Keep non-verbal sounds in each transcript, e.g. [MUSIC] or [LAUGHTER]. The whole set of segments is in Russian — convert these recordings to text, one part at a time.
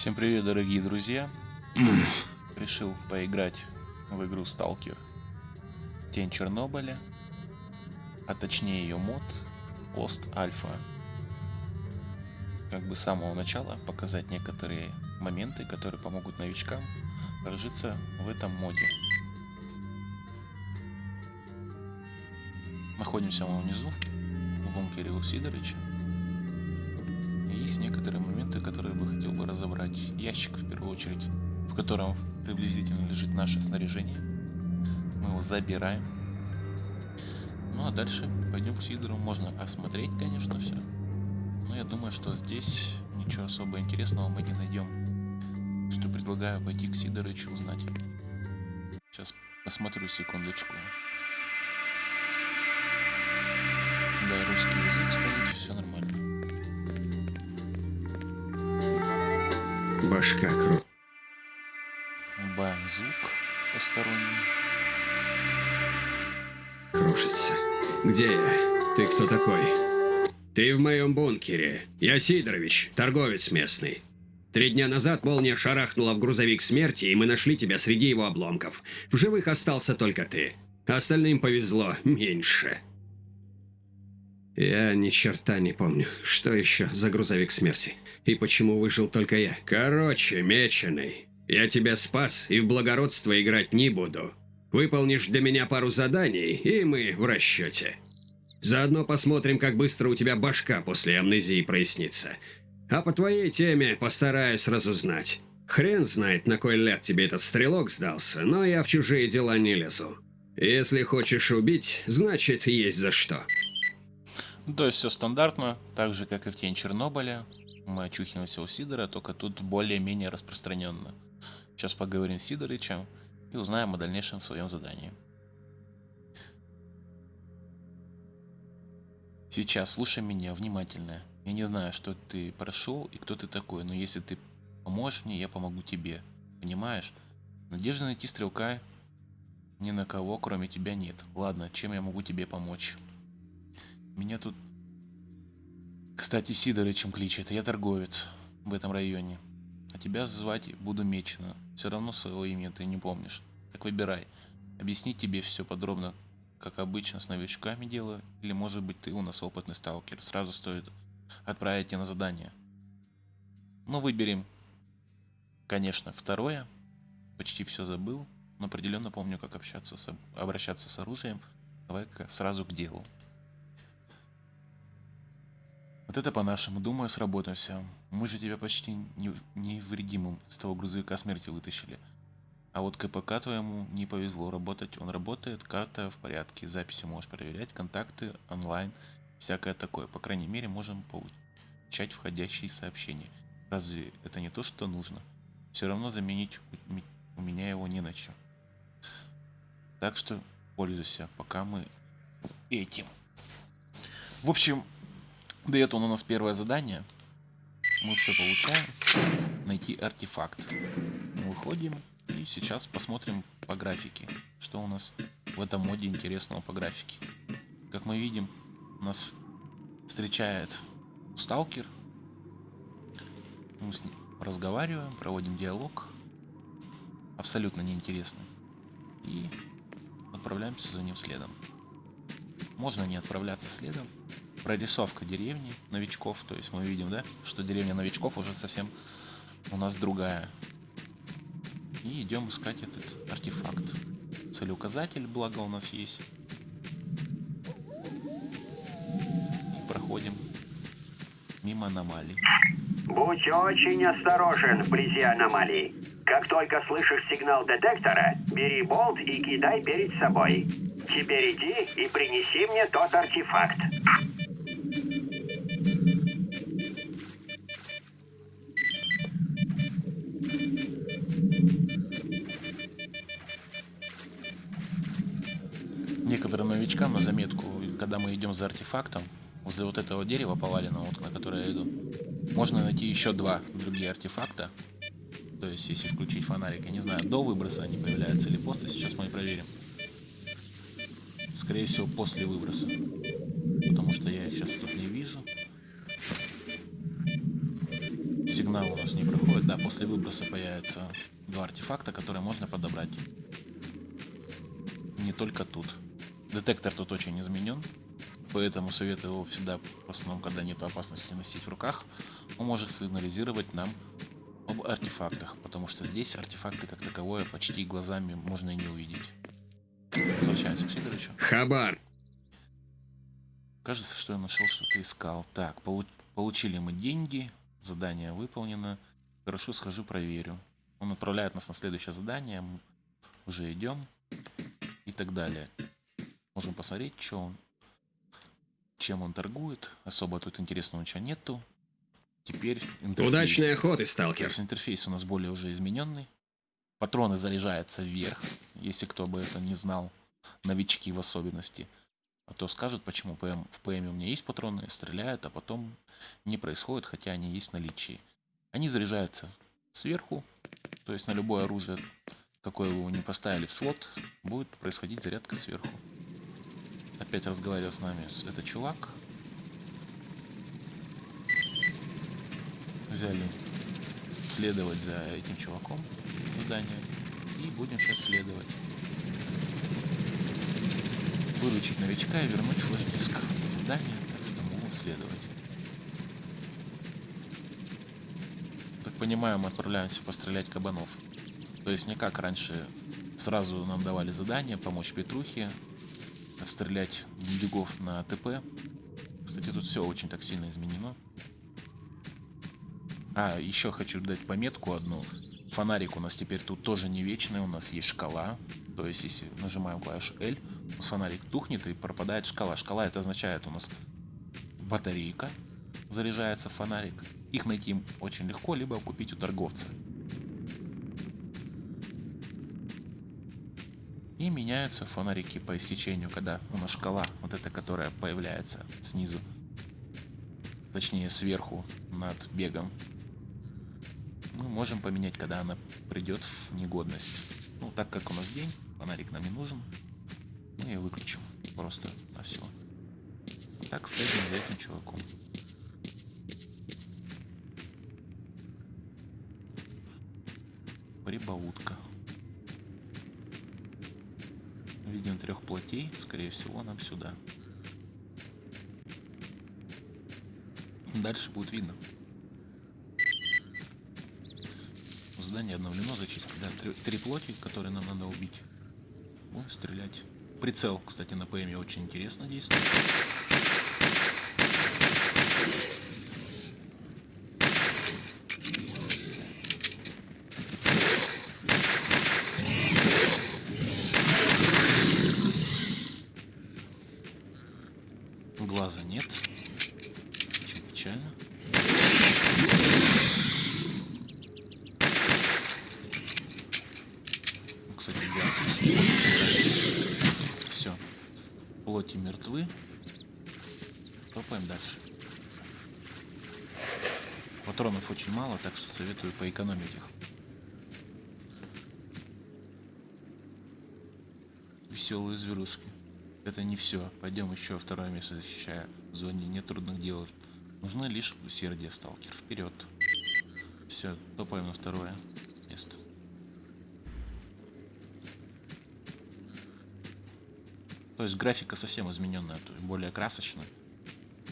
Всем привет, дорогие друзья. Решил поиграть в игру Сталкер Тень Чернобыля, а точнее ее мод Lost Alpha. Как бы с самого начала показать некоторые моменты, которые помогут новичкам прожиться в этом моде. Находимся мы внизу, в бункере у Сидорыча. Есть некоторые моменты, которые бы хотел бы разобрать. Ящик, в первую очередь, в котором приблизительно лежит наше снаряжение. Мы его забираем. Ну а дальше пойдем к Сидору. Можно осмотреть, конечно, все. Но я думаю, что здесь ничего особо интересного мы не найдем. Что предлагаю пойти к Сидорычу узнать. Сейчас посмотрю секундочку. Да, русский язык стоит, все нормально. Башка кру... Убавим звук посторонний. кружится. Где я? Ты кто такой? Ты в моем бункере. Я Сидорович, торговец местный. Три дня назад молния шарахнула в грузовик смерти, и мы нашли тебя среди его обломков. В живых остался только ты. Остальным повезло меньше. Я ни черта не помню, что еще за грузовик смерти. И почему выжил только я. Короче, меченый, я тебя спас и в благородство играть не буду. Выполнишь для меня пару заданий, и мы в расчете. Заодно посмотрим, как быстро у тебя башка после амнезии прояснится. А по твоей теме постараюсь разузнать. Хрен знает, на кой ляд тебе этот стрелок сдался, но я в чужие дела не лезу. Если хочешь убить, значит есть за что. То есть все стандартно, так же как и в Тень Чернобыля. Мы очухиваемся у Сидора, только тут более-менее распространенно. Сейчас поговорим с Сидорычем и узнаем о дальнейшем своем задании. Сейчас слушай меня внимательно. Я не знаю, что ты прошел и кто ты такой, но если ты поможешь мне, я помогу тебе. Понимаешь? Надежды найти стрелка ни на кого, кроме тебя, нет. Ладно, чем я могу тебе помочь? Меня тут... Кстати, Сидорычем кличет, я торговец в этом районе. А тебя звать буду Мечено. Все равно своего имени ты не помнишь. Так выбирай. Объяснить тебе все подробно, как обычно с новичками делаю, или может быть ты у нас опытный сталкер. Сразу стоит отправить тебя на задание. Ну, выберем, конечно, второе. Почти все забыл, но определенно помню, как общаться с, обращаться с оружием. Давай-ка сразу к делу. Вот это по-нашему, думаю, сработаемся. Мы же тебя почти невредимым с того грузовика смерти вытащили. А вот КПК твоему не повезло работать. Он работает, карта в порядке, записи можешь проверять, контакты онлайн, всякое такое. По крайней мере, можем получать входящие сообщения. Разве это не то, что нужно? Все равно заменить у меня его не на что. Так что пользуйся, пока мы этим. В общем, Дает он у нас первое задание. Мы все получаем. Найти артефакт. выходим и сейчас посмотрим по графике, что у нас в этом моде интересного по графике. Как мы видим, нас встречает сталкер. Мы с ним разговариваем, проводим диалог. Абсолютно неинтересный. И отправляемся за ним следом. Можно не отправляться следом, прорисовка деревни новичков. То есть мы видим, да, что деревня новичков уже совсем у нас другая. И идем искать этот артефакт. Целеуказатель, благо у нас есть. И проходим мимо аномалий. Будь очень осторожен вблизи аномалий. Как только слышишь сигнал детектора, бери болт и кидай перед собой. Теперь иди и принеси мне тот артефакт. Идем за артефактом, возле вот этого дерева поваленного, вот, на которое я иду, можно найти еще два другие артефакта. То есть, если включить фонарик, я не знаю, до выброса они появляются или после, сейчас мы и проверим. Скорее всего, после выброса. Потому что я их сейчас тут не вижу. сигнал у нас не проходит. Да, после выброса появятся два артефакта, которые можно подобрать. Не только тут. Детектор тут очень изменен. Поэтому советую его всегда, в основном, когда нет опасности, носить в руках. Он может сигнализировать нам об артефактах, потому что здесь артефакты как таковое почти глазами можно и не увидеть. Возвращаемся к Сидорычу. Хабар. Кажется, что я нашел, что ты искал. Так, полу- получили мы деньги, задание выполнено. Хорошо, схожу, проверю. Он отправляет нас на следующее задание, мы уже идем и так далее. Можем посмотреть, что он, чем он торгует. Особо тут интересного ничего нету. Теперь интерфейс. Удачной охоты, сталкер. есть интерфейс у нас более уже измененный. Патроны заряжаются вверх, если кто бы это не знал, новички в особенности. А то скажут, почему ПМ, в ПМ у меня есть патроны, стреляют, а потом не происходит, хотя они есть в наличии. Они заряжаются сверху, то есть на любое оружие, какое вы его не поставили в слот, будет происходить зарядка сверху. Опять разговаривал с нами этот чувак. Взяли следовать за этим чуваком задание и будем сейчас следовать. Выручить новичка и вернуть флеш-диск. Задание, могу следовать. Так понимаю, мы отправляемся пострелять кабанов. То есть не как раньше сразу нам давали задание помочь Петрухе, отстрелять бегов на ТП. Кстати, тут все очень так сильно изменено. А, еще хочу дать пометку одну. Фонарик у нас теперь тут тоже не вечный, у нас есть шкала. То есть, если нажимаем клавишу L, у нас фонарик тухнет и пропадает шкала. Шкала это означает у нас батарейка, заряжается фонарик. Их найти очень легко, либо купить у торговца. И меняются фонарики по истечению, когда у нас шкала, вот эта, которая появляется снизу, точнее сверху над бегом, мы можем поменять, когда она придет в негодность. Ну, так как у нас день, фонарик нам не нужен, мы ее выключим просто на все. Так следуем за этим чуваком. Прибаутка. Видим трех плотей, скорее всего, нам сюда. Дальше будет видно. Задание обновлено, зачистки. Да, три, три плоти, которые нам надо убить. Будем стрелять. Прицел, кстати, на ПМе очень интересно действует. Глаза нет. Очень печально. Ну, Кстати, глаз. Все. Плоти мертвы. Топаем дальше. Очень мало, так что советую поэкономить их. Веселые зверушки. Это не все. Пойдем еще второе место защищая. В зоне нет трудных. Нужны лишь усердие, сталкер. Вперед. Все, топаем на второе место. То есть графика совсем измененная, то есть более красочная.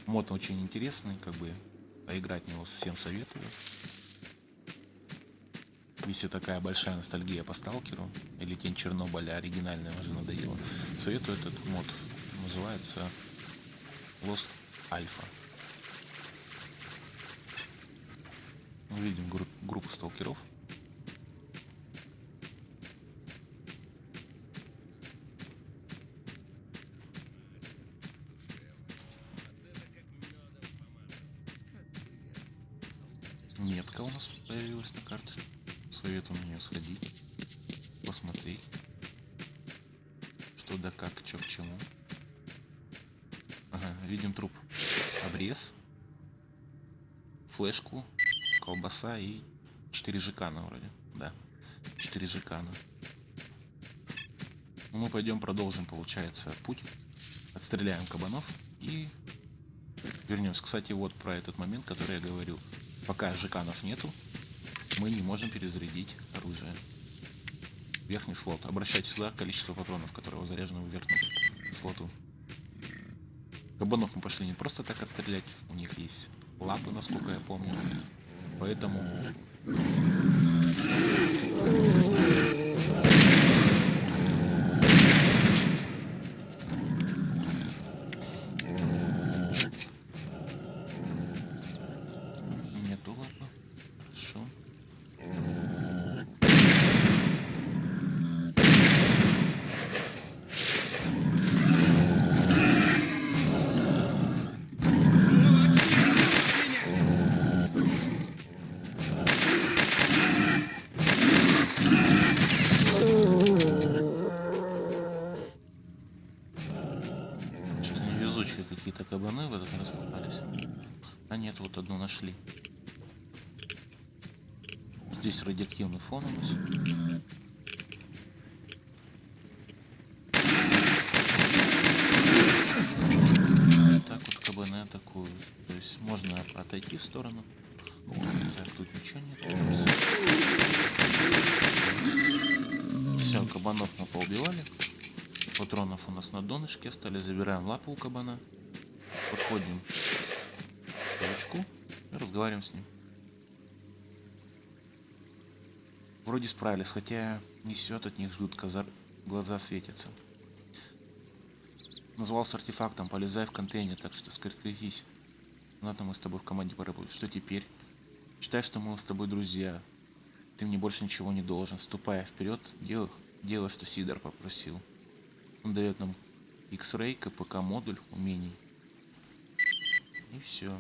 Мод очень интересный, как бы поиграть в него всем советую. Если такая большая ностальгия по сталкеру или тень Чернобыля оригинальная уже надоела, советую этот мод. Называется Lost Alpha. Мы видим групп- группу сталкеров. Появилась на карте. Советую на нее сходить, посмотреть, что да как, что к чему. Ага, видим труп. Обрез, флешку, колбаса и 4 жикана вроде. Да, 4 жикана. Ну, мы пойдем продолжим, получается, путь. Отстреляем кабанов и вернемся. Кстати, вот про этот момент, который я говорил. Пока жеканов нету, мы не можем перезарядить оружие. Верхний слот. Обращайте сюда количество патронов, которые заряжены в верхнем слоту. Кабанов мы пошли не просто так отстрелять, у них есть лапы, насколько я помню. Поэтому... Нету лапы. Хорошо. Что-то невезучие какие-то кабаны в этот раз попались. А нет, вот одну нашли. Здесь радиоактивный фон у нас. Так вот кабаны атакуют. То есть можно отойти в сторону. Так, тут ничего нет. Все, кабанов мы поубивали. Патронов у нас на донышке остались. Забираем лапу у кабана. Подходим к чувачку и разговариваем с ним. Вроде справились, хотя несет от них жутко, зар- глаза светятся. Назвался артефактом, полезай в контейнер, так что скрепись. Ладно, мы с тобой в команде поработали. Что теперь? Считай, что мы с тобой друзья. Ты мне больше ничего не должен. Ступай вперед, делай, делай, что Сидор попросил. Он дает нам X-Ray, КПК модуль умений. И все.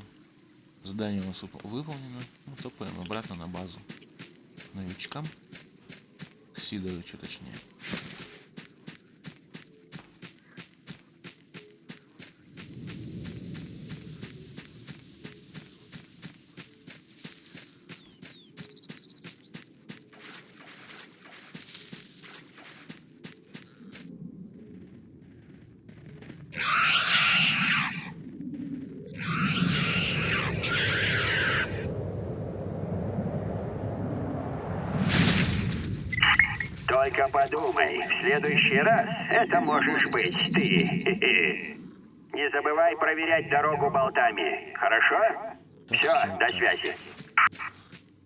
Задание у нас выпо- выполнено. Мы топаем обратно на базу. Новичкам. К Сидоровичу точнее. Только подумай, в следующий раз это можешь быть ты. [LAUGHS] Не забывай проверять дорогу болтами, хорошо? Все, до связи.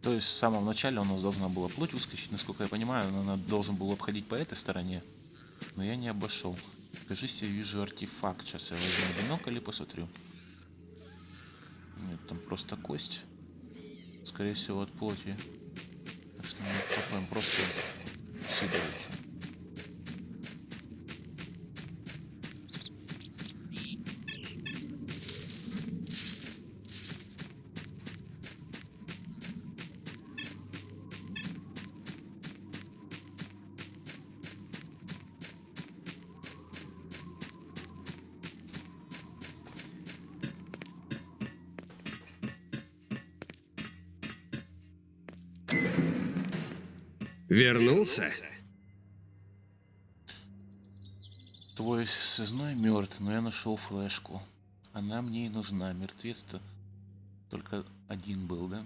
То есть в самом начале у нас должна была плоть выскочить, насколько я понимаю, она должен был обходить по этой стороне, но я не обошел. Кажись, я вижу артефакт. Сейчас я возьму бинокль и посмотрю. Нет, там просто кость. Скорее всего, от плоти. Так что мы копаем просто Сидоровича. Вернулся? Твой связной мертв, но я нашел флешку. Она мне и нужна. Мертвец-то только один был, да?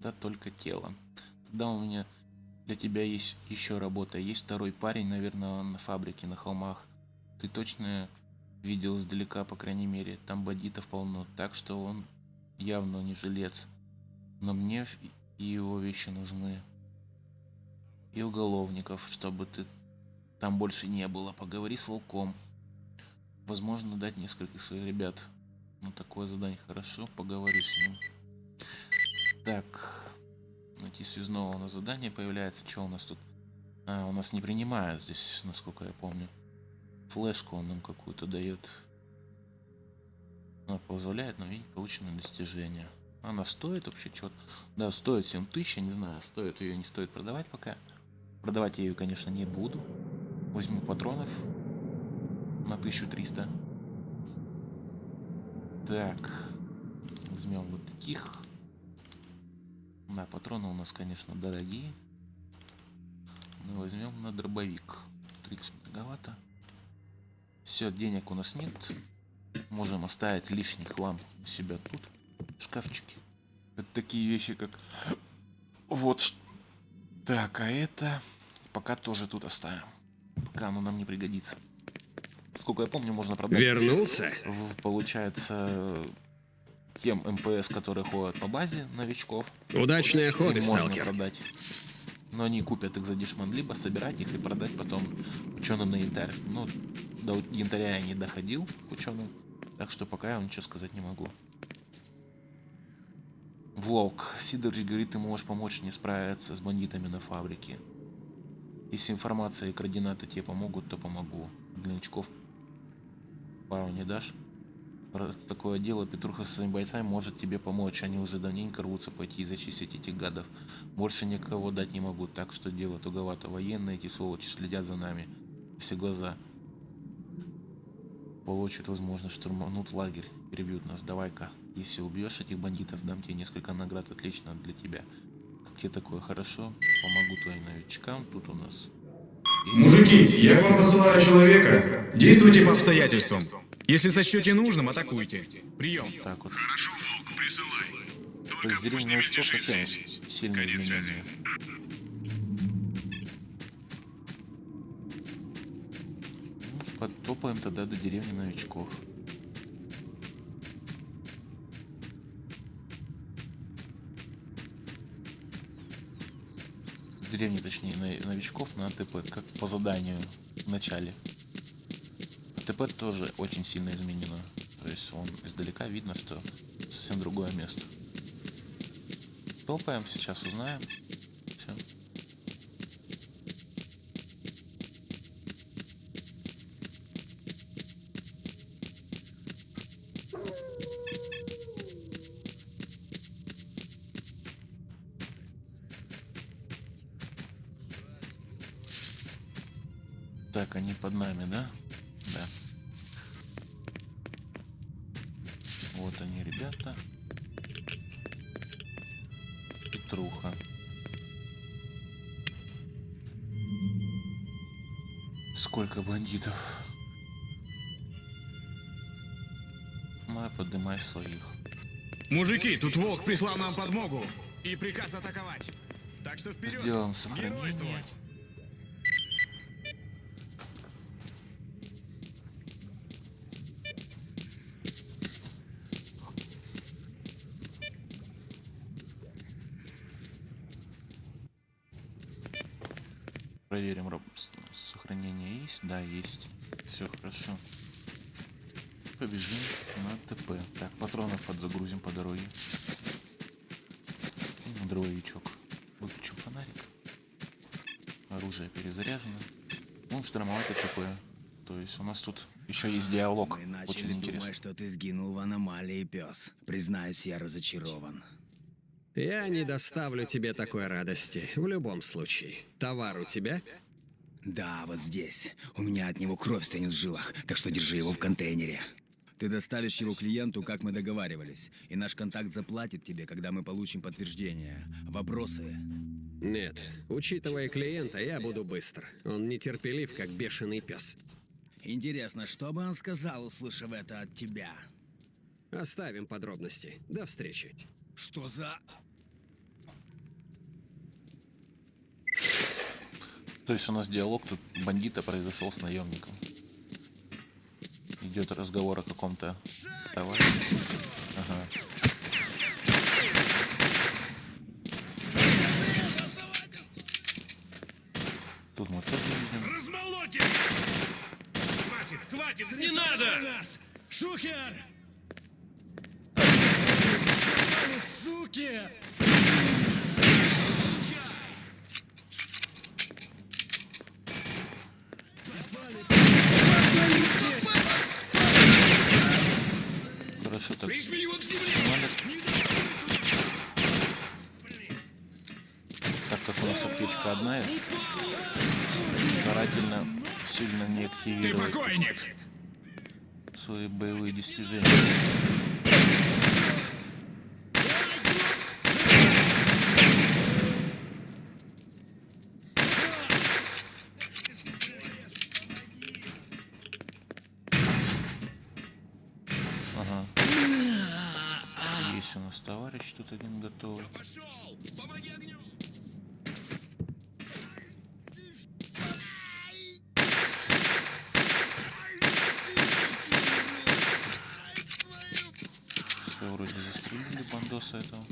Да, только тело. Тогда у меня для тебя есть еще работа. Есть второй парень, наверное, на фабрике, на холмах. Ты точно видел издалека, по крайней мере. Там бандитов полно, так что он явно не жилец. Но мне и его вещи нужны. И уголовников, чтобы ты там больше не было. Поговори с волком. Возможно, дать несколько своих ребят. Ну, такое задание хорошо. Поговорю с ним. Так. Найти связного на задание появляется. Что у нас тут? А, у нас не принимают здесь, насколько я помню. Флешку он нам какую-то дает. Она позволяет нам видеть полученные достижения. Она стоит вообще что-то? Да, стоит 7000, я не знаю, стоит ее, не стоит продавать пока. Продавать я ее, конечно, не буду. Возьму патронов на 1300. Так. Возьмем вот таких. Да, патроны у нас, конечно, дорогие. Но возьмем на дробовик. 30 многовато. Все, денег у нас нет. Можем оставить лишний хлам у себя тут. в Шкафчике. Это такие вещи, как... Вот. Так, а это... Пока тоже тут оставим. Пока оно нам не пригодится. Сколько я помню, можно продать... Вернулся? в- получается, тем МПС, которые ходят по базе новичков. Охоты, Им можно сталкер. продать. Но они купят их за дешман, либо собирать их и продать потом ученым на янтарь. Ну, до янтаря я не доходил к ученым, так что пока я вам ничего сказать не могу. Волк. Сидорович говорит, ты можешь помочь мне справиться с бандитами на фабрике. Если информация и координаты тебе помогут, то помогу. Для новичков пару не дашь? Раз такое дело, Петруха со своими бойцами может тебе помочь. Они уже давненько рвутся пойти и зачистить этих гадов. Больше никого дать не могу, так что дело туговато. Военные эти сволочи следят за нами. Все глаза. Получат возможность штурманут лагерь. Перебьют нас. Давай-ка. Если убьешь этих бандитов, дам тебе несколько наград. Отлично для тебя. Тебе такое? Хорошо. Помогу твоим новичкам. Тут у нас... Мужики, я к вам посылаю человека. Действуйте по обстоятельствам. Если сочтете нужным, атакуйте. Прием. Так вот. То есть деревня новичков совсем сильно измененные. Ну, Подтопаем тогда до деревни новичков. Деревни, точнее, новичков на АТП, как по заданию в начале. АТП тоже очень сильно изменено. То есть он издалека видно, что совсем другое место. Топаем, сейчас узнаем. Мужики, тут волк прислал нам подмогу. И приказ атаковать. Так что вперед. Сделаем сохранение. Геройствовать. Проверим, сохранение есть? Да, есть. Все хорошо. Побежим на ТП. Так, патронов подзагрузим по дороге. Ну, Дробовичок. Выключим фонарик. Оружие перезаряжено. Будем штурмовать ТП. То есть у нас тут еще есть диалог. Мы начали Очень интересно. думать, что ты сгинул в аномалии, пес. Признаюсь, я разочарован. Я не доставлю тебе такой радости. В любом случае. Товар у тебя? Да, вот здесь. У меня от него кровь стынет в жилах, так что держи его в контейнере. Ты доставишь его клиенту, как мы договаривались, и наш контакт заплатит тебе, когда мы получим подтверждение. Вопросы? Нет. Учитывая клиента, я буду быстр. Он нетерпелив, как бешеный пес. Интересно, что бы он сказал, услышав это от тебя? Оставим подробности. До встречи. Что за... То есть у нас диалог тут бандита произошел с наемником. Идет разговор о каком-то товаре. Ага. Тут мы тоже видим. Размолотим! Хватит, хватит, не надо! Нас! Шухер! Суки! Хорошо так. Прижми его к земле! Так как у нас аптечка одна, старательно сильно не активировать свои боевые достижения. Товарищ тут один готовый. Пошел! Помоги огню! Все вроде застрелили бандоса этого.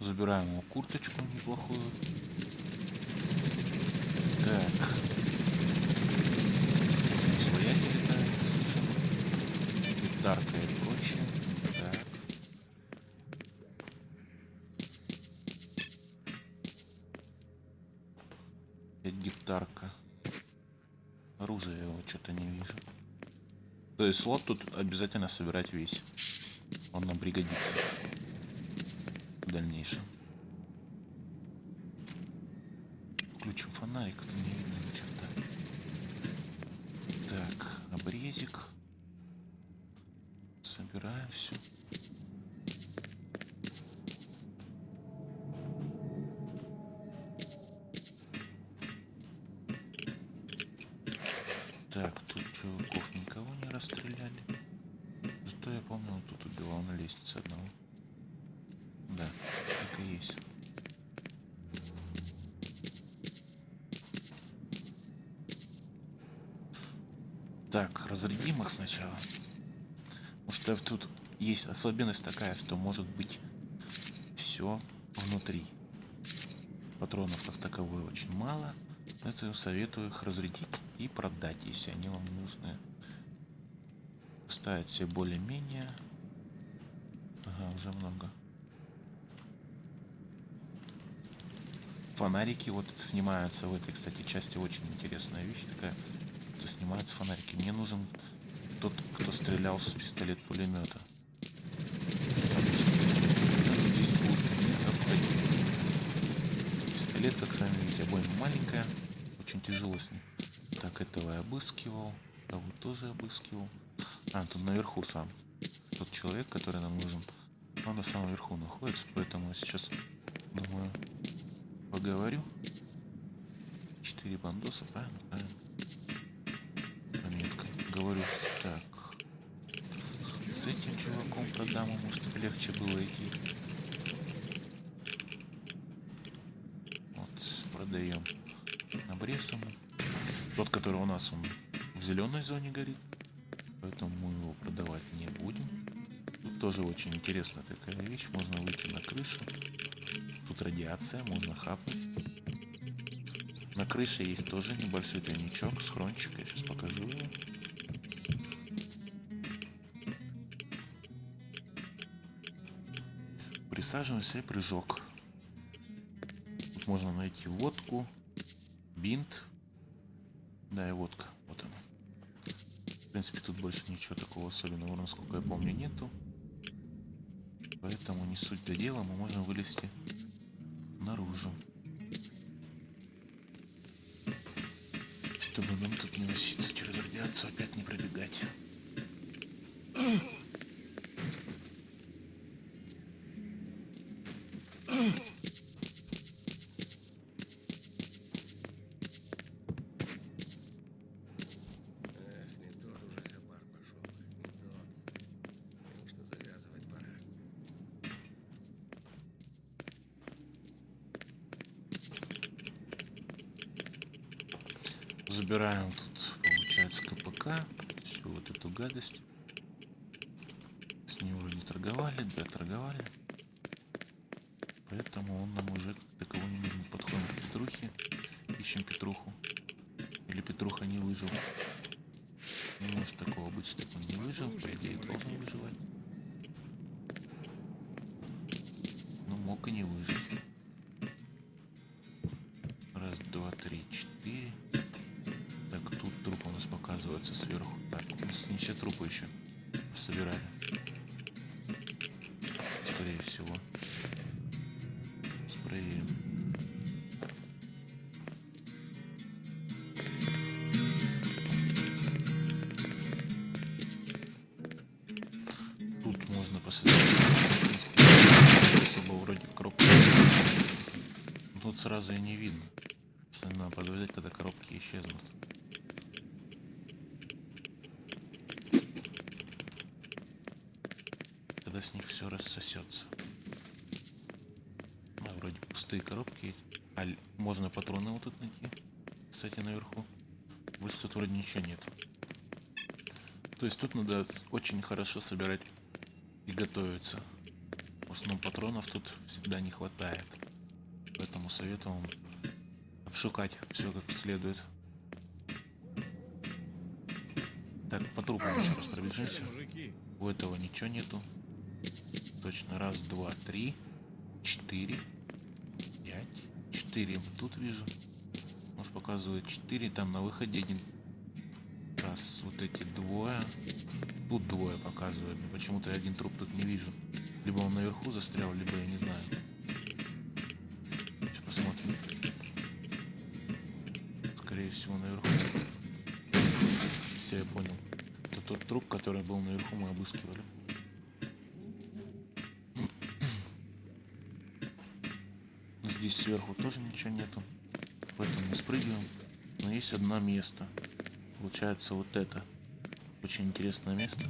Забираем его курточку неплохую. Так. Что-то не вижу. То есть слот тут обязательно собирать весь. Он нам пригодится в дальнейшем. Включим фонарик, это не видно ни черта. Так, обрезик. Собираем все. Так, тут чуваков никого не расстреляли. Зато я помню, он тут убивал на лестнице одного. Да, так и есть. Так, разрядим их сначала. Потому что тут есть особенность такая, что может быть все внутри. Патронов как таковой очень мало. Это советую их разрядить и продать, если они вам нужны. Ставить все более-менее. Ага, уже много. Фонарики вот снимаются в этой, кстати, части. Очень интересная вещь такая. Это снимаются фонарики. Мне нужен тот, кто стрелял с пистолет-пулемета. Пистолет, как сами видите, обойма маленькая. Очень тяжело с ним. Так, этого я обыскивал. Того тоже обыскивал. А, тут наверху сам. Тот человек, который нам нужен. Он на самом верху находится, поэтому я сейчас, думаю, поговорю. Четыре бандоса, правильно? Правильно. Говорю, так. С этим чуваком продам чтобы легче было идти. Вот, продаем обрез ему. Тот, который у нас, он в зеленой зоне горит. Поэтому мы его продавать не будем. Тут тоже очень интересная такая вещь. Можно выйти на крышу. Тут радиация, можно хапнуть. На крыше есть тоже небольшой тайничок, схрончик. Я сейчас покажу его. Присаживаемся и прыжок. Тут можно найти водку, бинт. Да, и водка. Вот она. В принципе, тут больше ничего такого особенного, насколько я помню, нету. Поэтому не суть до дела, мы можем вылезти наружу. Чтобы нам тут не носиться через радиацию, опять не пробегать. Эх, не тот уже хабар пошел. Не тот. Так что завязывать пора. Забираем тут, получается, КПК. Всю вот эту гадость. С ним вроде торговали, да, торговали. Поэтому он нам уже как таково не нужен. Подходим к Петрухе. Ищем Петруху. Или Петруха не выжил. Не может такого быть, чтобы он не выжил. По идее, должен выживать. Когда с них все рассосется. А, вроде пустые коробки есть. А можно патроны вот тут найти. Кстати, наверху. Больше тут вроде ничего нет. То есть тут надо очень хорошо собирать и готовиться. В основном патронов тут всегда не хватает. Поэтому советую вам обшукать все как следует. Так, по трупам [COUGHS] еще раз пробежимся. У этого ничего нету. Точно. Раз, два, три, четыре, пять. Четыре тут вижу. Нас показывает четыре, там на выходе один. Раз, вот эти двое. Тут двое показывает. Почему-то я один труп тут не вижу. Либо он наверху застрял, либо я не знаю. Сейчас посмотрим. Скорее всего, наверху. Все, я понял. Это тот труп, который был наверху, мы обыскивали. Здесь сверху тоже ничего нету. Поэтому не спрыгиваем. Но есть одно место. Получается вот это. Очень интересное место.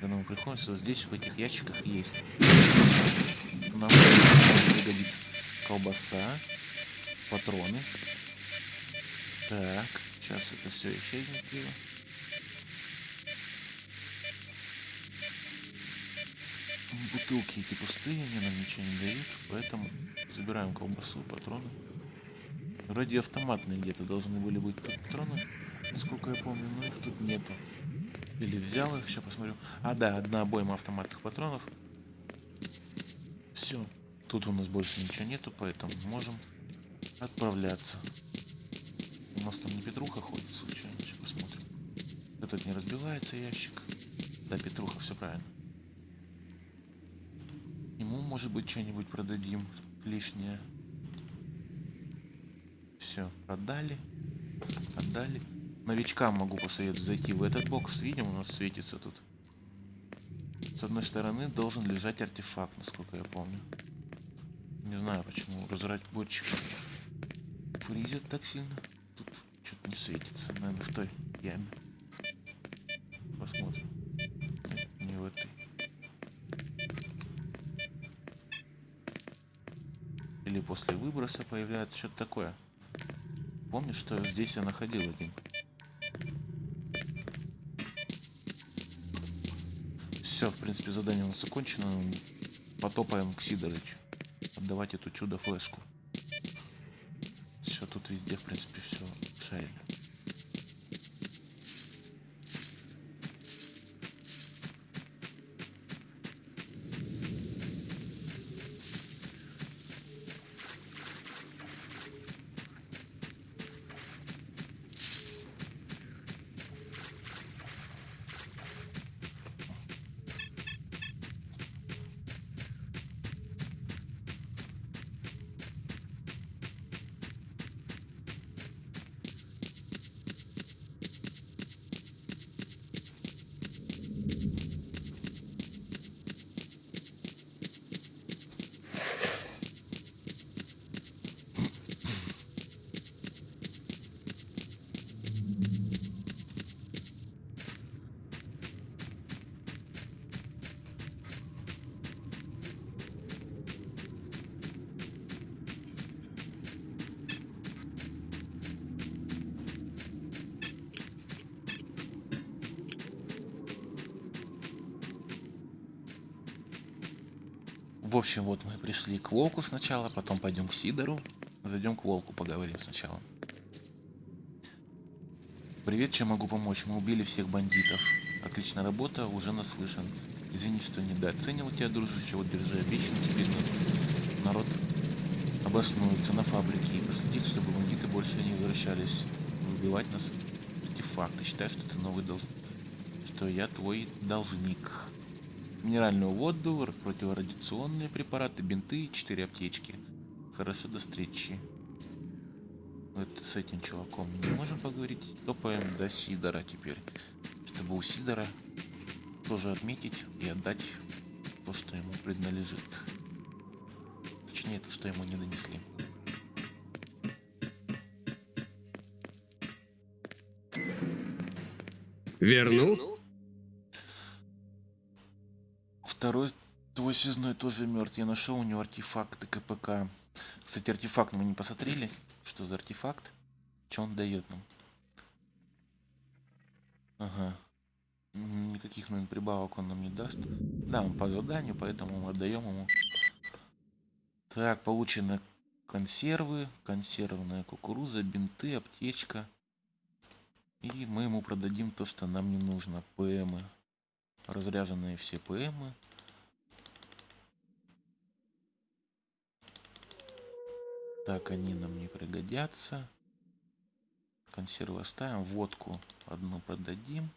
Когда мы приходим, вот здесь в этих ящиках есть. Нам пригодится колбаса, патроны. Так, сейчас это все исчезнет. Бутылки эти пустые, они нам ничего не дают, поэтому собираем колбасу, патроны. Вроде автоматные где-то должны были быть патроны, насколько я помню, но их тут нету. Или взял их, сейчас посмотрю. А, да, одна обойма автоматных патронов. Все. Тут у нас больше ничего нету, поэтому можем отправляться. У нас там не Петруха ходит случайно, сейчас посмотрим. Этот не разбивается ящик. Да, Петруха, все правильно. Может быть, что-нибудь продадим лишнее. Все, продали. Отдали. Новичкам могу посоветовать зайти в этот бокс. Видим, у нас светится тут. С одной стороны должен лежать артефакт, насколько я помню. Не знаю, почему разработчик фризит так сильно. Тут что-то не светится. Наверное, в той яме. После выброса появляется что-то такое. Помнишь, что здесь я находил один? Все, в принципе, задание у нас закончено. Потопаем к Сидорычу. Отдавать эту чудо-флешку. Все, тут везде, в принципе, все шарили. В общем, вот мы пришли к Волку сначала, потом пойдем к Сидору. Зайдем к Волку, поговорим сначала. Привет, чем могу помочь? Мы убили всех бандитов. Отличная работа, уже наслышан. Извини, что недооценил тебя, дружище, вот держи обещан на- народ обоснуется на фабрике и проследит, чтобы бандиты больше не возвращались убивать нас. Артефакты. Считай, что ты новый должен. Что я твой должник. Минеральную воду, противорадиационные препараты, бинты, 4 аптечки. Хорошо, до встречи. Вот с этим чуваком не можем поговорить. Топаем до Сидора теперь. Чтобы у Сидора тоже отметить и отдать то, что ему принадлежит. Точнее, то, что ему не донесли. Вернул? Второй твой связной тоже мертв. Я нашел у него артефакты КПК. Кстати, артефакт мы не посмотрели. Что за артефакт? Что он дает нам? Ага. Никаких, наверное, прибавок он нам не даст. Да, он по заданию, поэтому мы отдаем ему. Так, получены консервы, консервная кукуруза, бинты, аптечка. И мы ему продадим то, что нам не нужно. ПМы. Разряженные все ПМы. Так, они нам не пригодятся. Консервы оставим. Водку одну продадим.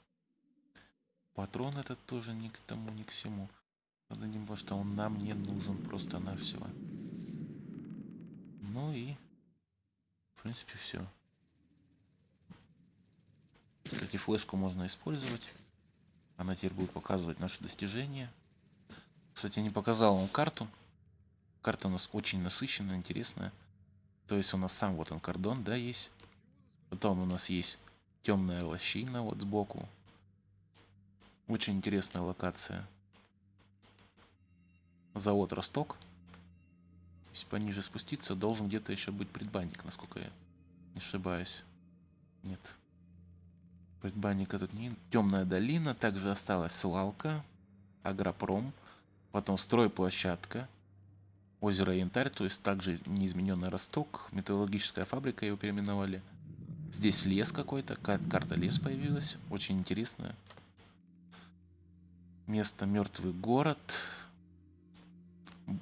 Патрон этот тоже ни к тому, ни к всему. Продадим, потому что он нам не нужен просто-навсего. Ну и... В принципе, все. Кстати, флешку можно использовать. Она теперь будет показывать наши достижения. Кстати, я не показал вам карту. Карта у нас очень насыщенная, интересная. То есть у нас сам вот он кордон, да, есть. Потом у нас есть темная лощина вот сбоку. Очень интересная локация. Завод Росток. Если пониже спуститься, должен где-то еще быть предбанник, насколько я не ошибаюсь. Нет. Предбанника тут не... Темная долина, также осталась свалка, агропром, потом стройплощадка, озеро Янтарь, то есть также неизмененный росток, металлургическая фабрика его переименовали. Здесь лес какой-то, кар- карта лес появилась, очень интересная. Место мертвый город.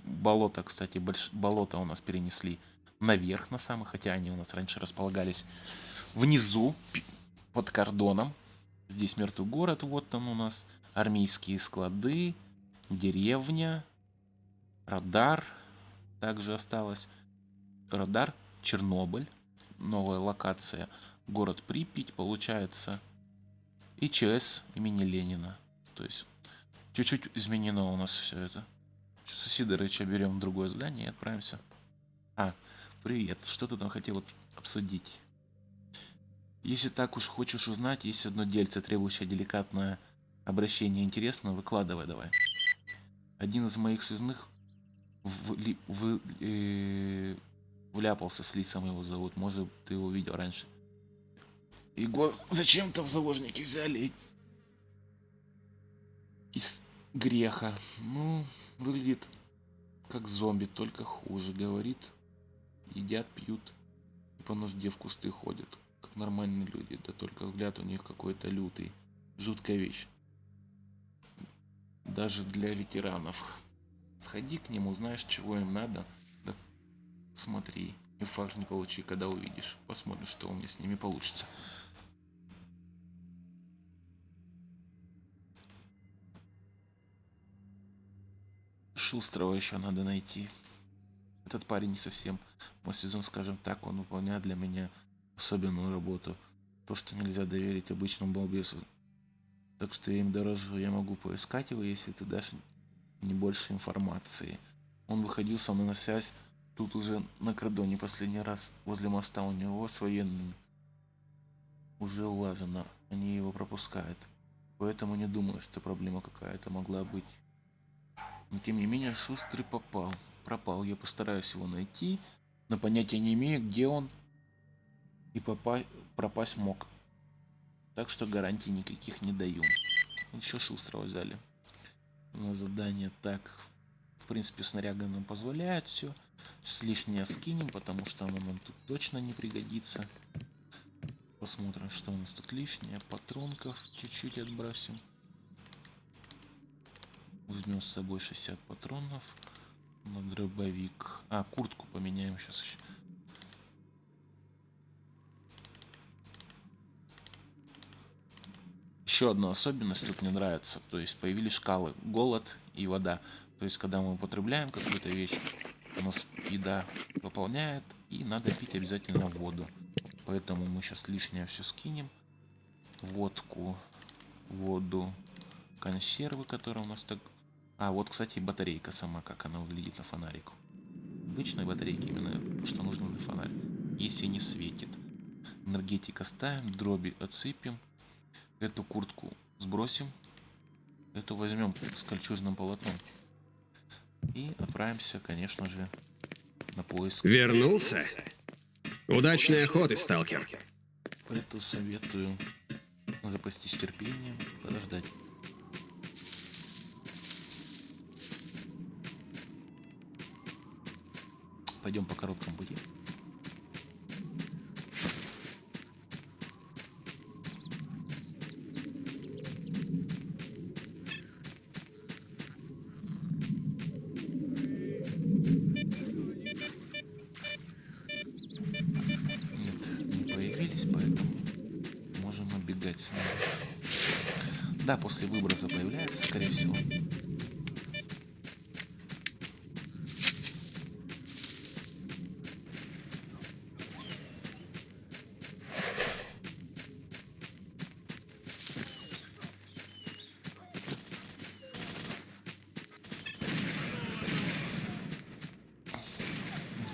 Болото, кстати, больш... болото у нас перенесли наверх на самый, хотя они у нас раньше располагались внизу, под кордоном. Здесь мертвый город, вот там у нас армейские склады, деревня, радар также осталось. Радар Чернобыль, новая локация, город Припять, получается, и ЧС имени Ленина. То есть чуть-чуть изменено у нас все это. Сейчас у Сидорыча берем другое задание и отправимся. А, привет, что ты там хотел обсудить? Если так уж хочешь узнать, есть одно дельце, требующее деликатное обращение интересно, выкладывай давай. Один из моих связных вли- вы- э, вляпался с лицом его зовут. Может, ты его видел раньше. Его зачем-то в заложники взяли. Из греха. Ну, выглядит как зомби, только хуже. Говорит, едят, пьют и по нужде в кусты ходят. Нормальные люди. Да только взгляд у них какой-то лютый. Жуткая вещь. Даже для ветеранов. Сходи к нему, знаешь, чего им надо. Да смотри, инфаркт не получи, когда увидишь. Посмотрим, что у меня с ними получится. Шустрого еще надо найти. Этот парень не совсем мой связон, скажем так, он выполняет для меня особенную работу. То, что нельзя доверить обычному балбесу. Так что я им дорожу, я могу поискать его, если ты дашь не больше информации. Он выходил со мной на связь тут уже на кордоне последний раз возле моста у него с военными. Уже улажено, они его пропускают. Поэтому не думаю, что проблема какая-то могла быть. Но тем не менее, Шустрый попал. Пропал. Я постараюсь его найти, но понятия не имею, где он и попа- пропасть мог. Так что гарантий никаких не даю. Еще Шустрого взяли на задание. Так, в принципе, снаряга нам позволяет все. С лишнее скинем, потому что оно нам тут точно не пригодится. Посмотрим, что у нас тут лишнее. Патронков чуть-чуть отбросим. Возьмем с собой 60 патронов на дробовик. А, куртку поменяем сейчас еще. Еще одна особенность тут мне нравится. То есть появились шкалы голод и вода. То есть когда мы употребляем какую-то вещь, у нас еда пополняет и надо пить обязательно воду. Поэтому мы сейчас лишнее все скинем. Водку, воду, консервы, которые у нас так... А, вот, кстати, батарейка сама, как она выглядит на фонарику. Обычной батарейки именно, что нужно на фонарь. Если не светит. Энергетика ставим, дроби отсыпем. Эту куртку сбросим. Эту возьмем с кольчужным полотном. И отправимся, конечно же, на поиск. Вернулся? Удачной охоты, сталкер. Поэтому советую запастись терпением, подождать. Пойдем по короткому пути. Скорее всего.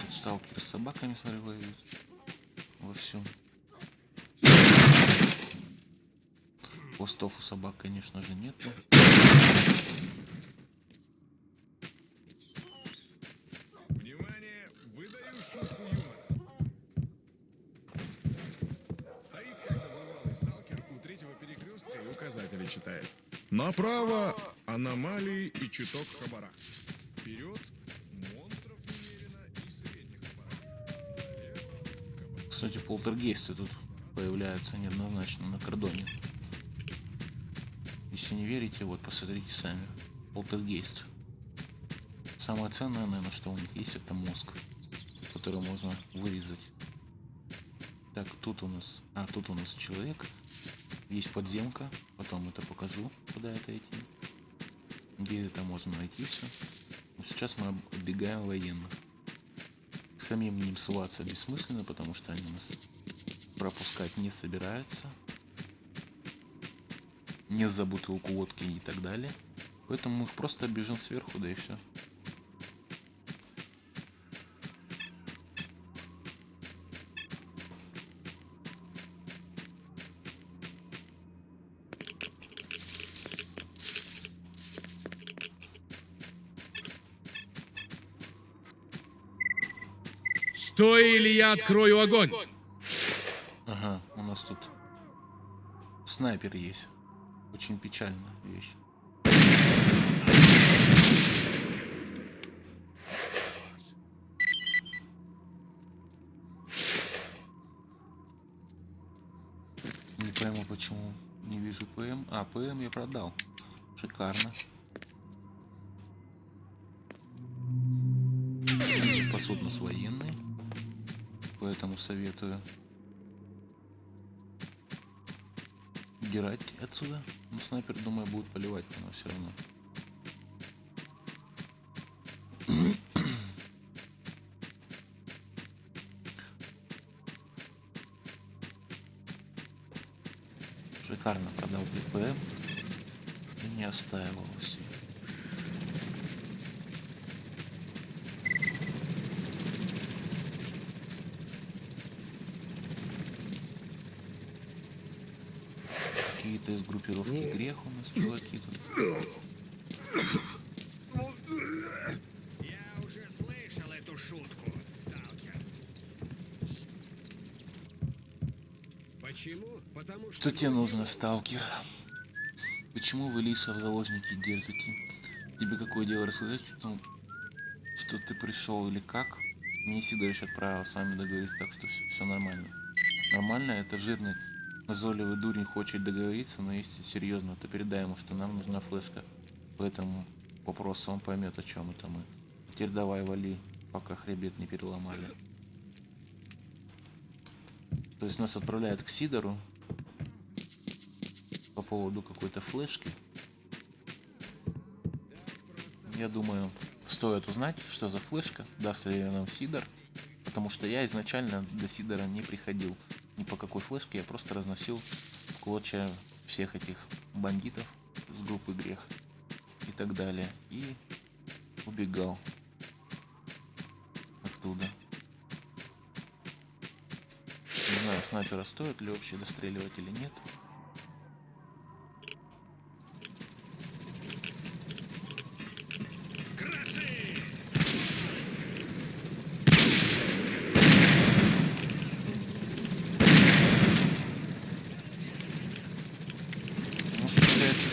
Тут сталкеры с собаками, смотрю. Во всем. Хвостов у собак, конечно же, нету. Внимание, выдаю шутку юмора. Стоит как-то бывалый сталкер у третьего перекрестка и указатели читает. Направо аномалии и чуток хабара. Вперед монстров немерено и средних хабара. Кстати, полтергейсты тут появляются неоднозначно на кордоне. Если не верите, вот посмотрите сами. Полтергейст. Самое ценное, наверное, что у них есть, это мозг, который можно вырезать. Так, тут у нас... А, тут у нас человек. Есть подземка. Потом это покажу, куда это идти. Где это можно найти все. Сейчас мы оббегаем военных. К самим ним ссылаться бессмысленно, потому что они нас пропускать не собираются. Не за бутылку водки и так далее. Поэтому мы их просто бежим сверху, да и все. Стой, или я открою огонь! Ага, у нас тут снайпер есть. Очень печальная вещь. Не пойму, почему не вижу ПМ. А, ПМ я продал. Шикарно. Спасут нас военные. Поэтому советую удирать отсюда. Но снайпер, думаю, будет поливать по нас все равно. Группировки грех у нас чуваки тут. Я уже слышал эту шутку, сталкер. Почему? Потому Что тебе нужно, сталкер? Почему вы Лиса в заложники держите? Тебе какое дело рассказать, что, что ты пришел или как? Мне Сидорович отправил с вами договориться, так что все, нормально. Нормально, это жирный назойливый дурень хочет договориться, но если серьезно, то передай ему, что нам нужна флешка по этому он поймет, о чем это мы. Теперь давай вали, пока хребет не переломали. То есть нас отправляют к Сидору по поводу какой-то флешки. Я думаю, стоит узнать, что за флешка, даст ли нам Сидор. Потому что я изначально до Сидора не приходил ни по какой флешке, я просто разносил в клочья всех этих бандитов с группы Грех и так далее. И убегал оттуда. Не знаю, снайпера стоит ли вообще достреливать или нет.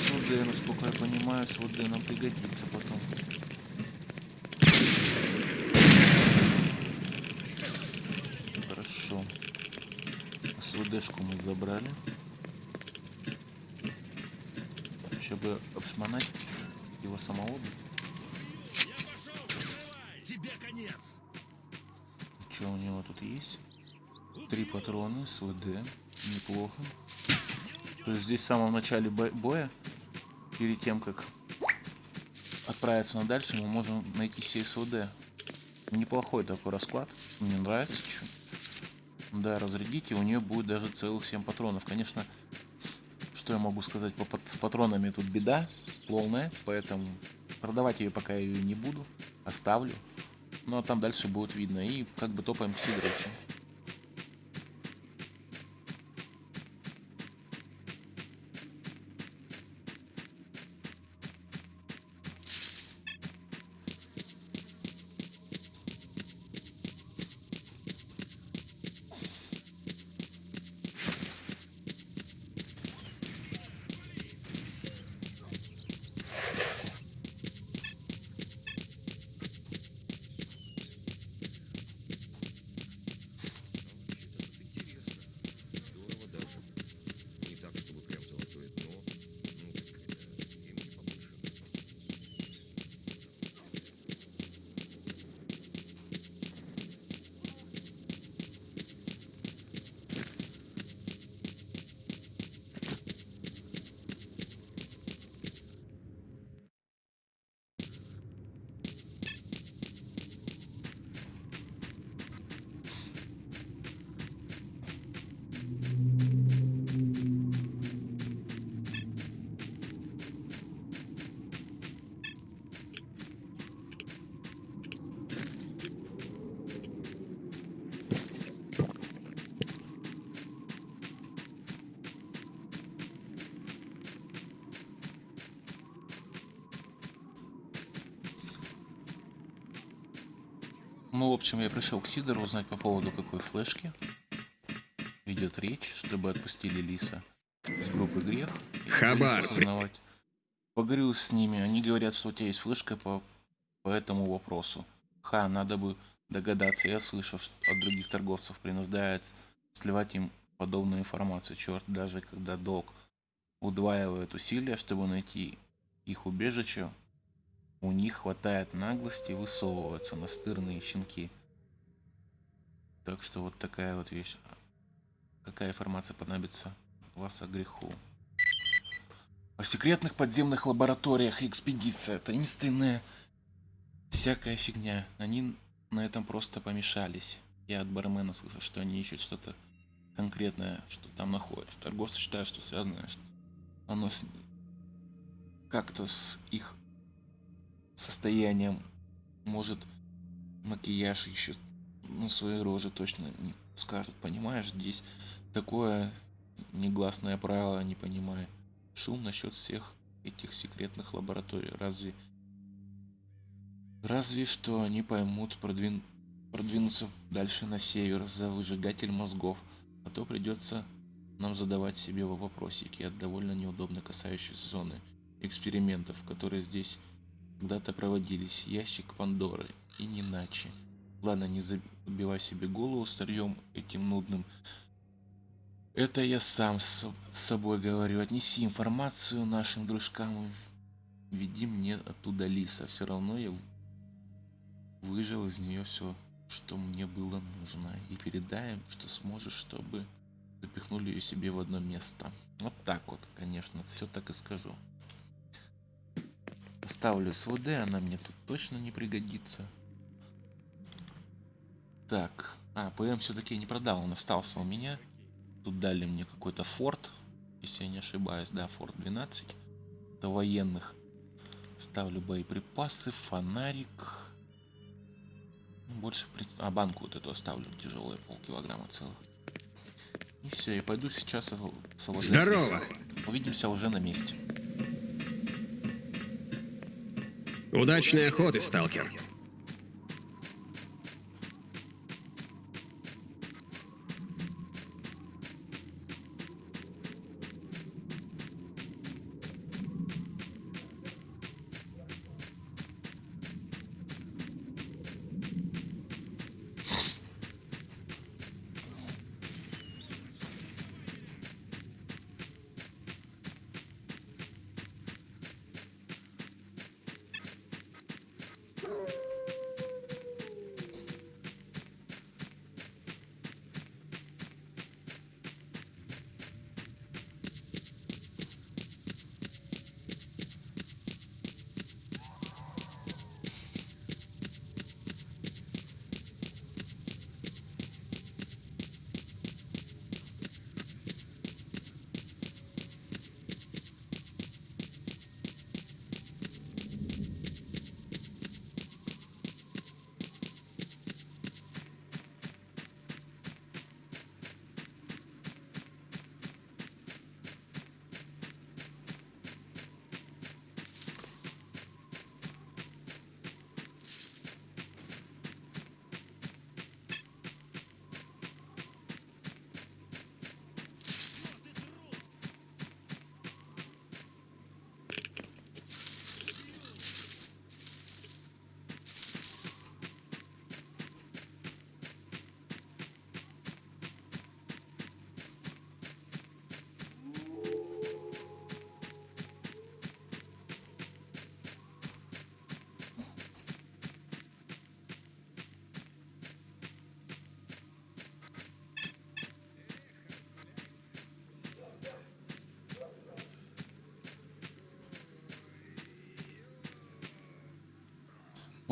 СВД, я понимаю, СВД нам пригодится потом. Хорошо. СВДшку мы забрали. Еще бы обшмонать его самого. бы. Что у него тут есть? Три патрона, СВД. Неплохо. То есть здесь в самом начале бо- боя, перед тем как отправиться на дальше, мы можем найти СВД. Неплохой такой расклад. Мне нравится чё. Да, разрядите, у нее будет даже целых 7 патронов. Конечно, что я могу сказать по с патронами тут беда полная, поэтому продавать ее пока ее не буду, оставлю. Ну а там дальше будет видно. И как бы топаем к Сидорычу. Я пришел к Сидору узнать по поводу какой флешки ведет речь, чтобы отпустили Лиса с группы Грех. Хабар, осознавать. Поговорил с ними, они говорят, что у тебя есть флешка по, по этому вопросу. Ха, надо бы догадаться, я слышал, что от других торговцев принуждает сливать им подобную информацию. Черт, даже когда долг удваивает усилия, чтобы найти их убежище, у них хватает наглости высовываться настырные щенки. Так что вот такая вот вещь. Какая информация понадобится вас о греху? О секретных подземных лабораториях и экспедиция. Таинственная всякая фигня. Они на этом просто помешались. Я от бармена слышал, что они ищут что-то конкретное, что там находится. Торговцы считают, что связано что оно с... как-то с их состоянием. Может, макияж еще на своей роже точно не скажут. Понимаешь, здесь такое негласное правило, не понимаю. Шум насчет всех этих секретных лабораторий. Разве... Разве что они поймут продвин... продвинуться дальше на север за выжигатель мозгов. А то придется нам задавать себе вопросики от довольно неудобно касающейся зоны экспериментов, которые здесь когда-то проводились. Ящик Пандоры. И не иначе. Ладно, не забивай себе голову старьем этим нудным. Это я сам с собой говорю. Отнеси информацию нашим дружкам и веди мне оттуда лиса. Все равно я выжил из нее все, что мне было нужно. И передай им, что сможешь, чтобы запихнули ее себе в одно место. Вот так вот, конечно, все так и скажу. Ставлю СВД, она мне тут точно не пригодится. Так, а, ПМ все-таки не продал, он остался у меня. Тут дали мне какой-то форт, если я не ошибаюсь, да, форт 12. До военных. Ставлю боеприпасы, фонарик. Больше, а банку вот эту оставлю, тяжелая, полкилограмма целых. И все, я пойду сейчас освобождать Здорово. Увидимся уже на месте. Удачной охоты, сталкер.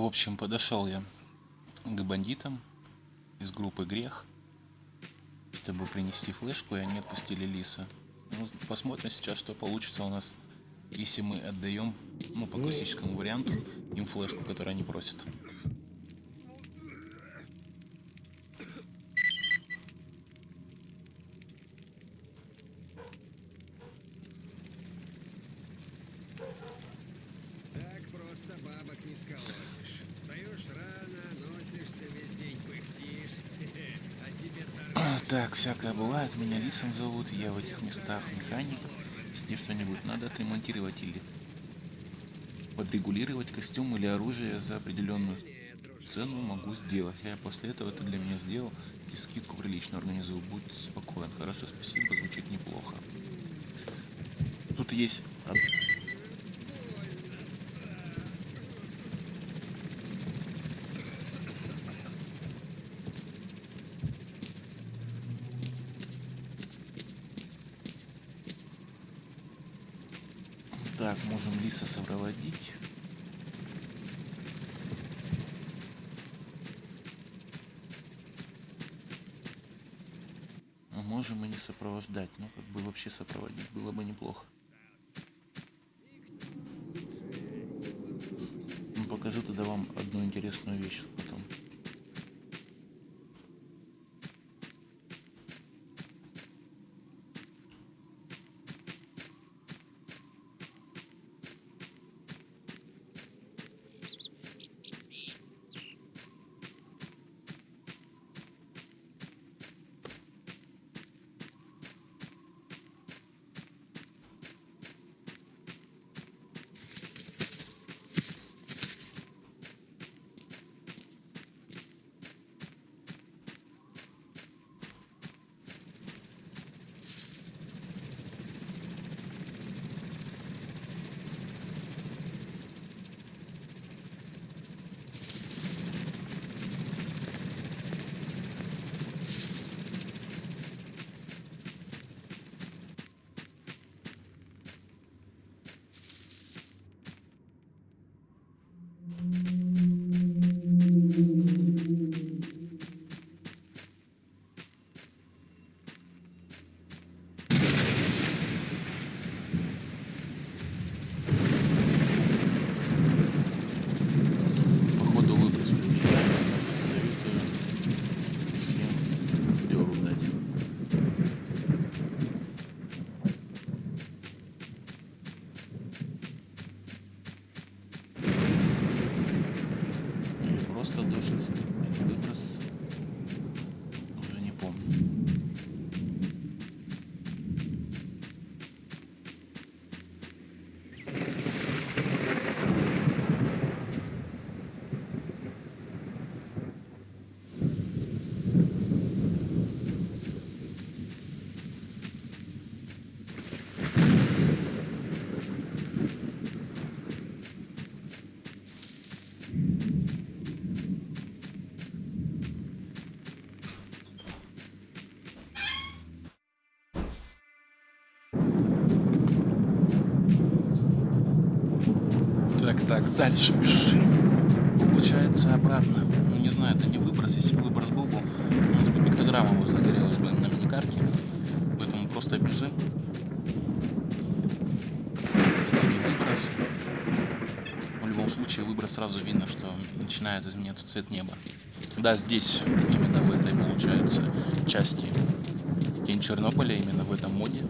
В общем, подошел я к бандитам из группы Грех, чтобы принести флешку, и они отпустили Лиса. Ну, посмотрим сейчас, что получится у нас, если мы отдаем, ну, по классическому варианту, им флешку, которую они просят. Так просто бабок не сколотишь. Встаешь рано, носишься весь день, пыхтишь. А тебе А, Так, всякое бывает. Меня Лисом зовут. Я в этих местах механик. Если что-нибудь надо отремонтировать или подрегулировать костюм или оружие за определенную цену могу сделать. Я после этого ты для меня сделал и скидку прилично организую. Будь спокоен. Хорошо, спасибо, звучит неплохо. Тут есть од- Так, Лиса сопроводить. А можем и не сопровождать, но как бы вообще сопроводить было бы неплохо. Ну, покажу тогда вам одну интересную вещь потом. Походу выброс включается, советую всем дёру дать. Или просто дождь, или выброс, уже не помню. Так, так, дальше бежим. Получается обратно. Ну не знаю, это не выброс. Если бы выброс был бы, у нас бы пиктограмма бы загорелась бы на миникарте. Поэтому просто бежим. Это не выброс. В любом случае выброс сразу видно, что начинает изменяться цвет неба. Да, здесь, именно в этой, получается, части Тень Чернобыля, именно в этом моде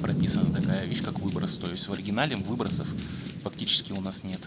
прописана такая вещь, как выброс. То есть в оригинале выбросов фактически у нас нет.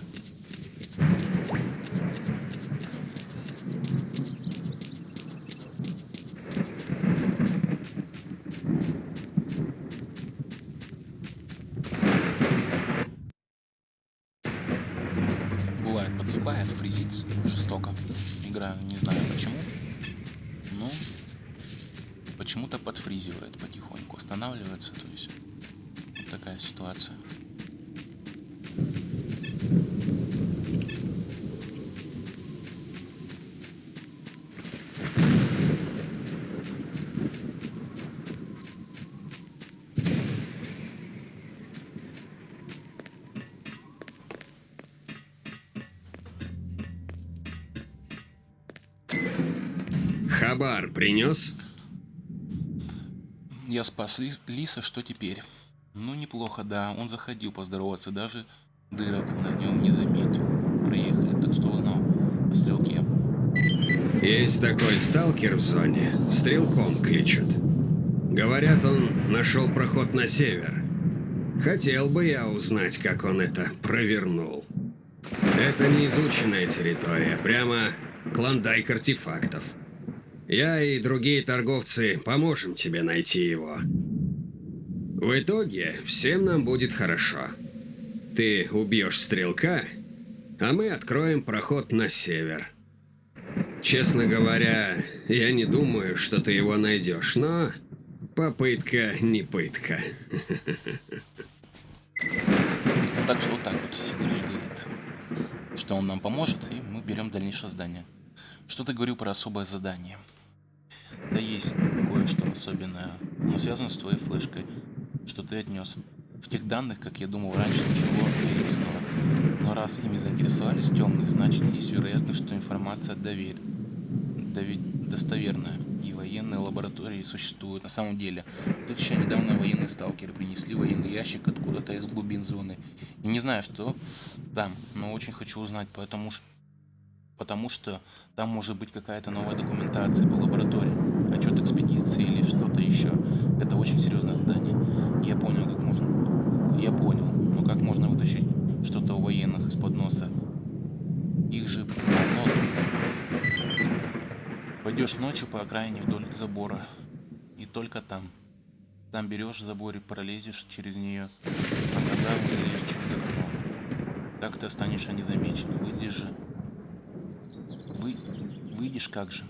Хабар принес? Я спас Ли- Лиса, что теперь? Ну, неплохо, да. Он заходил поздороваться, даже дырок на нем не заметил. Проехали, так что узнал о стрелке. Есть такой сталкер в зоне. Стрелком кличут. Говорят, он нашел проход на север. Хотел бы я узнать, как он это провернул. Это неизученная территория, прямо клондайк артефактов. Я и другие торговцы поможем тебе найти его. В итоге всем нам будет хорошо. Ты убьешь стрелка, а мы откроем проход на север. Честно говоря, я не думаю, что ты его найдешь, но попытка не пытка. Так что вот так вот Сидорович говорит, что он нам поможет, и мы берем дальнейшее задание. Что ты говорил про особое задание? Да есть кое-что особенное, но связано с твоей флешкой, что ты отнес. В тех данных, как я думал раньше, ничего интересного. Но раз ими заинтересовались темные, значит есть вероятность, что информация доверь... дови- достоверная. И военные лаборатории существуют. На самом деле, тут еще недавно военные сталкеры принесли военный ящик откуда-то из глубин зоны. И не знаю, что там, но очень хочу узнать, потому что потому что там может быть какая-то новая документация по лаборатории, экспедиции или что-то еще. Это очень серьезное задание. Я понял, как можно. Я понял, но как можно вытащить что-то у военных из-под носа? Их же. Пойдешь ночью по окраине вдоль забора. И только там. Там берешь забор и пролезешь через нее, а казарму залезешь через окно. Так ты останешься незамеченным. Выйдешь же вы выйдешь как же.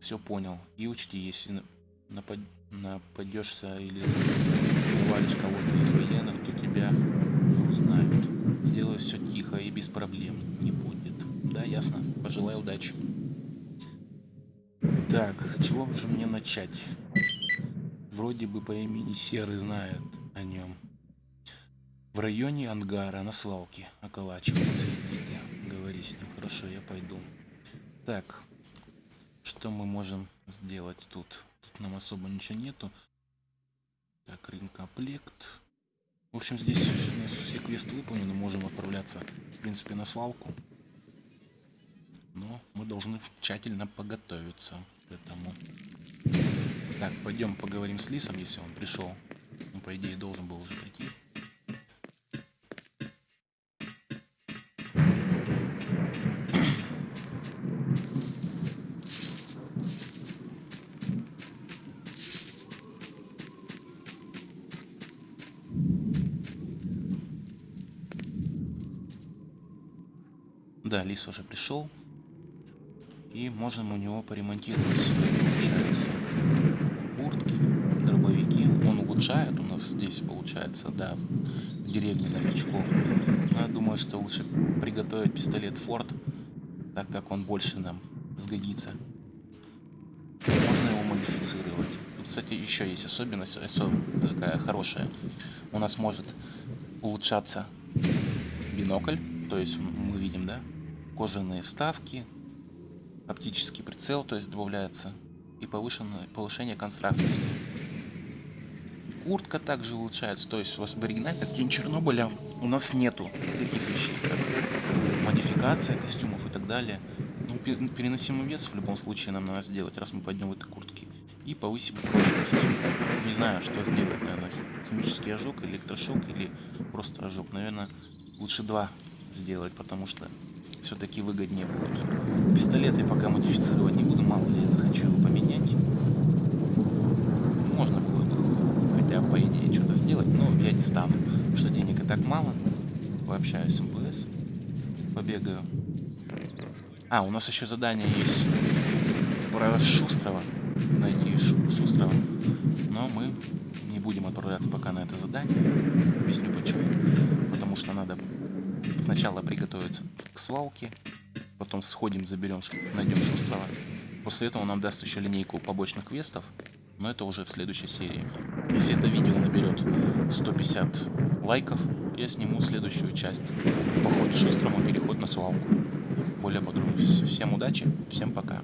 Все понял. И учти, если напад... нападешься или завалишь кого-то из военных, то тебя не узнают. Сделай все тихо и без проблем. Не будет. Да, ясно. Пожелаю удачи. Так, с чего же мне начать? Вроде бы по имени Серый знает о нем. В районе ангара на свалке околачивается идите. Говори с ним. Хорошо, я пойду. Так, что мы можем сделать тут? Нам особо ничего нету. Так, рынкомплект. В общем, здесь все квесты выполнены, можем отправляться, в принципе, на свалку. Но мы должны тщательно подготовиться к этому. Так, пойдем поговорим с Лисом, если он пришел. Ну, по идее, должен был уже прийти. Да, Лис уже пришел. И можем у него поремонтировать, куртки, дробовики. Он улучшает у нас здесь, получается, да, в деревне новичков. Но я думаю, что лучше приготовить пистолет Форд, так как он больше нам сгодится. Можно его модифицировать. Тут, кстати, еще есть особенность, осо- такая хорошая. У нас может улучшаться бинокль, то есть мы видим, да, кожаные вставки, оптический прицел, то есть добавляется, и повышенное, повышение контрастности. Куртка также улучшается, то есть в оригинальной Тень Чернобыля у нас нету таких вещей, как модификация костюмов и так далее. Ну, пе- переносимый вес в любом случае нам надо сделать, раз мы пойдем в этой куртке. И повысим прочность. Не знаю, что сделать, наверное, химический ожог, электрошок или просто ожог. Наверное, лучше два сделать, потому что все-таки выгоднее будет. Пистолет я пока модифицировать не буду, мало ли я захочу его поменять. Можно было бы хотя по идее что-то сделать, но я не стану, что денег и так мало. Пообщаюсь с МВС, побегаю. А, у нас еще задание есть про Шустрова. Найти Шу- Шустрова. Но мы не будем отправляться пока на это задание. Объясню почему. Потому что надо сначала приготовиться к свалке, потом сходим, заберем, найдем Шустрова. После этого нам даст еще линейку побочных квестов, но это уже в следующей серии. Если это видео наберет 150 лайков, я сниму следующую часть. Поход с Шустром и переход на свалку. Более подробно. Всем удачи, всем пока.